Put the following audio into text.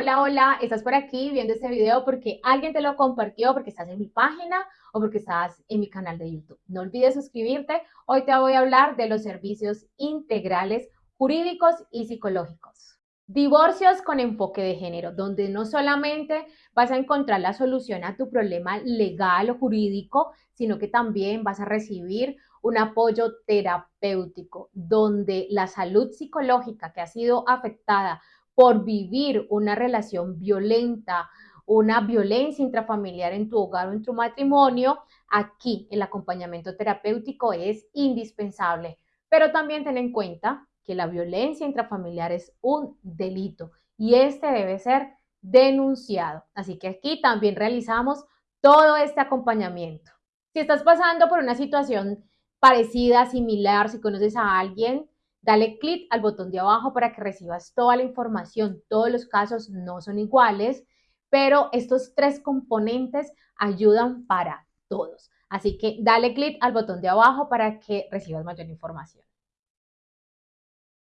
Hola, hola, estás por aquí viendo este video porque alguien te lo compartió, porque estás en mi página o porque estás en mi canal de YouTube. No olvides suscribirte. Hoy te voy a hablar de los servicios integrales jurídicos y psicológicos. Divorcios con enfoque de género, donde no solamente vas a encontrar la solución a tu problema legal o jurídico, sino que también vas a recibir un apoyo terapéutico, donde la salud psicológica que ha sido afectada por vivir una relación violenta, una violencia intrafamiliar en tu hogar o en tu matrimonio, aquí el acompañamiento terapéutico es indispensable. Pero también ten en cuenta que la violencia intrafamiliar es un delito y este debe ser denunciado. Así que aquí también realizamos todo este acompañamiento. Si estás pasando por una situación parecida, similar, si conoces a alguien, dale clic al botón de abajo para que recibas toda la información. Todos los casos no son iguales, pero estos tres componentes ayudan para todos. Así que dale clic al botón de abajo para que recibas mayor información.